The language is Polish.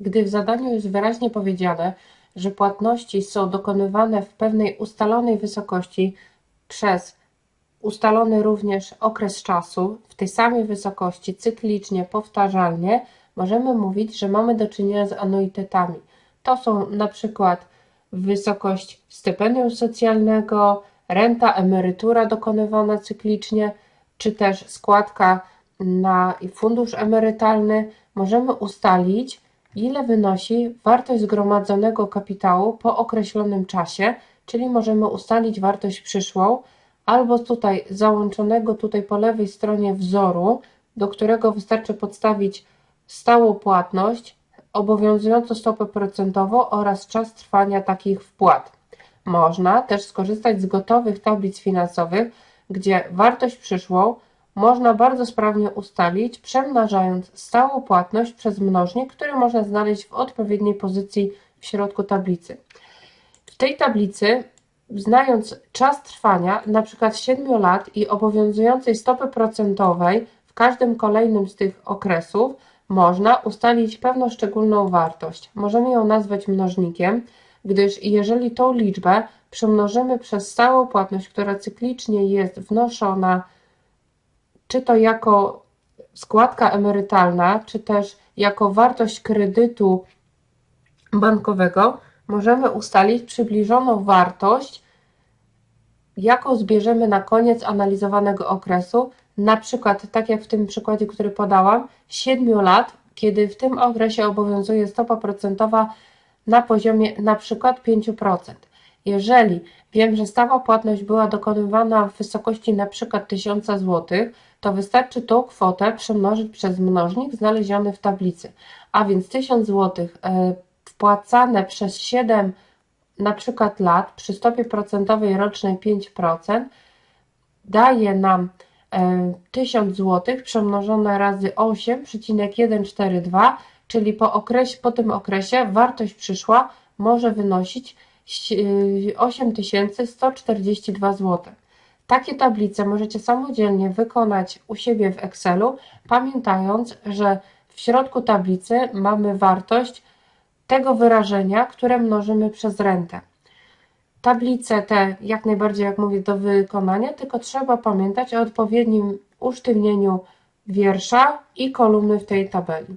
gdy w zadaniu jest wyraźnie powiedziane, że płatności są dokonywane w pewnej ustalonej wysokości przez ustalony również okres czasu w tej samej wysokości cyklicznie, powtarzalnie, możemy mówić, że mamy do czynienia z anuitetami. To są na przykład wysokość stypendium socjalnego, renta, emerytura dokonywana cyklicznie, czy też składka na fundusz emerytalny. Możemy ustalić, ile wynosi wartość zgromadzonego kapitału po określonym czasie, czyli możemy ustalić wartość przyszłą, albo tutaj załączonego tutaj po lewej stronie wzoru, do którego wystarczy podstawić stałą płatność, obowiązującą stopę procentową oraz czas trwania takich wpłat. Można też skorzystać z gotowych tablic finansowych, gdzie wartość przyszłą można bardzo sprawnie ustalić, przemnażając stałą płatność przez mnożnik, który można znaleźć w odpowiedniej pozycji w środku tablicy. W tej tablicy, znając czas trwania, np. 7 lat i obowiązującej stopy procentowej w każdym kolejnym z tych okresów, można ustalić pewną szczególną wartość. Możemy ją nazwać mnożnikiem, gdyż jeżeli tą liczbę przemnożymy przez stałą płatność, która cyklicznie jest wnoszona, czy to jako składka emerytalna, czy też jako wartość kredytu bankowego, możemy ustalić przybliżoną wartość, jaką zbierzemy na koniec analizowanego okresu, na przykład, tak jak w tym przykładzie, który podałam, 7 lat, kiedy w tym okresie obowiązuje stopa procentowa na poziomie na przykład 5%. Jeżeli wiem, że stała płatność była dokonywana w wysokości przykład 1000 zł, to wystarczy tą kwotę przemnożyć przez mnożnik znaleziony w tablicy. A więc 1000 zł e, wpłacane przez 7 na przykład lat przy stopie procentowej rocznej 5% daje nam 1000 zł przemnożone razy 8,142, czyli po, okresie, po tym okresie wartość przyszła może wynosić 8142 zł. Takie tablice możecie samodzielnie wykonać u siebie w Excelu, pamiętając, że w środku tablicy mamy wartość tego wyrażenia, które mnożymy przez rentę. Tablice te jak najbardziej, jak mówię, do wykonania, tylko trzeba pamiętać o odpowiednim usztywnieniu wiersza i kolumny w tej tabeli.